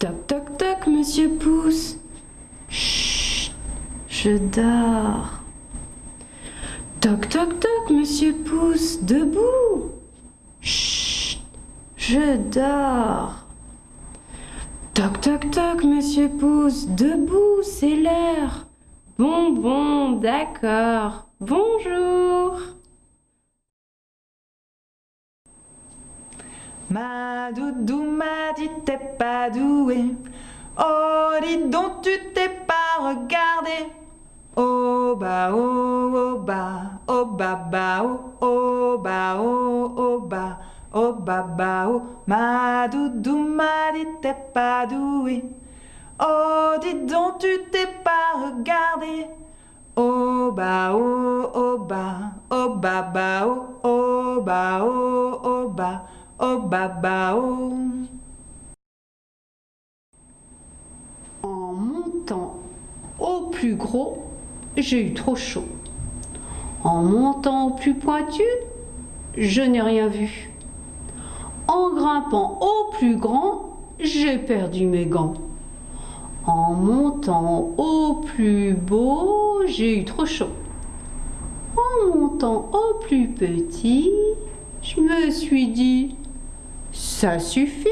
Toc toc toc, monsieur Pouce. Chut, je dors. Toc toc toc, monsieur Pouce, debout. Chut, je dors. Toc toc toc, monsieur Pouce, debout, c'est l'heure. Bon bon, d'accord. Bonjour. Ma doudou m'a dit t'es pas doué. Oh, dis donc tu t'es pas regardé. Oh bah oh oh bah oh bah bah oh oh bah oh oh bah oh bah bah oh ma doudou m'a dit t'es pas doué. Oh dis donc tu t'es pas regardé. Oh bah oh oh bah oh bah bah oh oh bah oh oh bah oh oh. En montant au plus gros, j'ai eu trop chaud. En montant au plus pointu, je n'ai rien vu. En grimpant au plus grand, j'ai perdu mes gants. En montant au plus beau, j'ai eu trop chaud. En montant au plus petit, je me suis dit, ça suffit.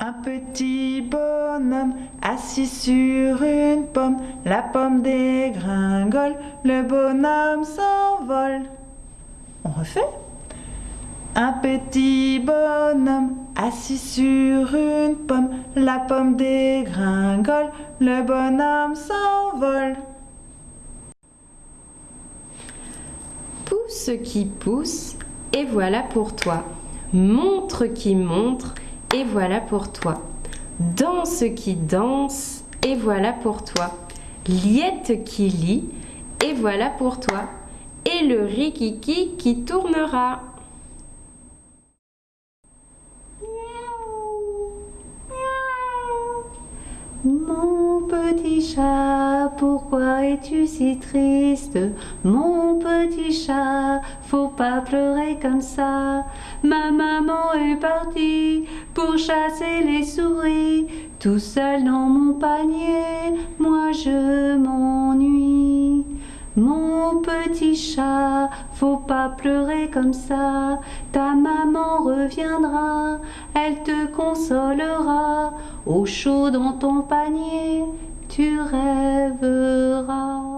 Un petit bonhomme assis sur une pomme, la pomme dégringole, le bonhomme s'envole. On refait Un petit bonhomme assis sur une pomme, la pomme dégringole, le bonhomme s'envole. Pousse qui pousse, et voilà pour toi. Montre qui montre, et voilà pour toi. Danse qui danse, et voilà pour toi. Liette qui lit, et voilà pour toi. Et le rikiki qui tournera. Petit chat, pourquoi es-tu si triste? Mon petit chat, faut pas pleurer comme ça. Ma maman est partie pour chasser les souris. Tout seul dans mon panier, moi je m'ennuie. Mon petit chat, faut pas pleurer comme ça. Ta maman reviendra, elle te consolera. Au chaud dans ton panier, tu rêveras.